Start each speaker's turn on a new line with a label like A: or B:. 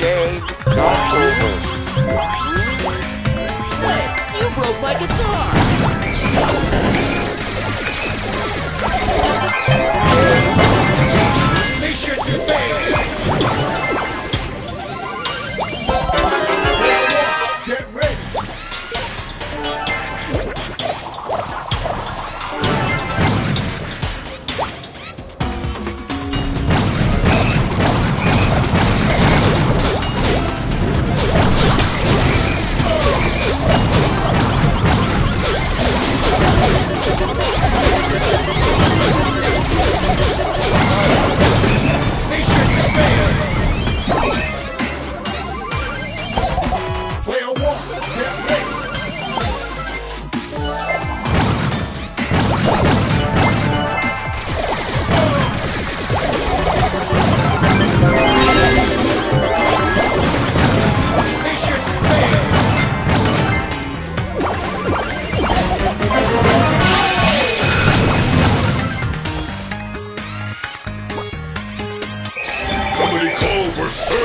A: game.
B: Somebody call for Surge!